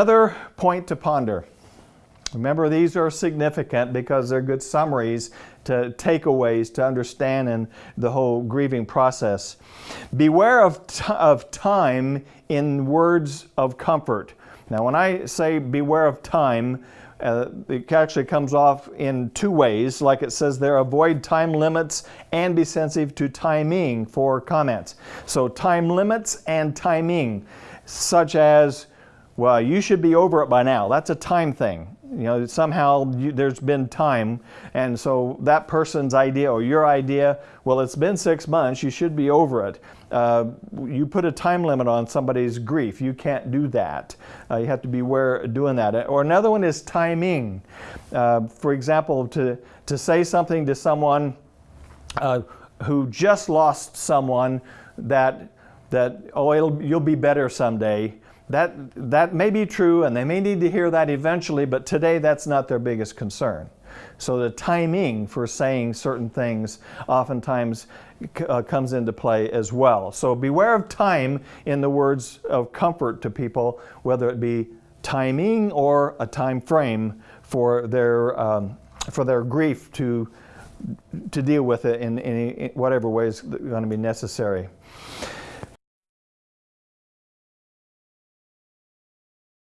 Another point to ponder. Remember, these are significant because they're good summaries to takeaways to understand in the whole grieving process. Beware of, of time in words of comfort. Now, when I say beware of time, uh, it actually comes off in two ways, like it says there, avoid time limits and be sensitive to timing for comments. So time limits and timing, such as, well, you should be over it by now. That's a time thing. You know, somehow you, there's been time, and so that person's idea or your idea, well, it's been six months, you should be over it. Uh, you put a time limit on somebody's grief. You can't do that. Uh, you have to be aware doing that. Or another one is timing. Uh, for example, to, to say something to someone uh, who just lost someone that, that oh, you'll be better someday that, that may be true and they may need to hear that eventually, but today that's not their biggest concern. So the timing for saying certain things oftentimes uh, comes into play as well. So beware of time in the words of comfort to people, whether it be timing or a time frame for their, um, for their grief to, to deal with it in, in, whatever way is going to be necessary.